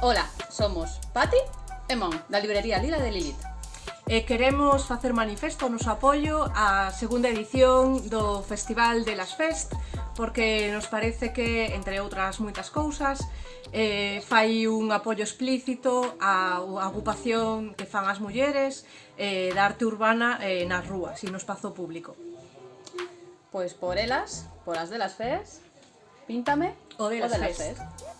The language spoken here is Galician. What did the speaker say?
Ola, somos Pati e Mon, da librería Lila de Lilith. E queremos facer manifesto o noso apoio á segunda edición do Festival de las Fest porque nos parece que, entre outras moitas cousas, eh, fai un apoio explícito á agrupación que fan as mulleres eh, da arte urbana eh, nas rúas e no espazo público. Pois por elas, por as de las Fest, píntame o de las, o de las Fest. fest.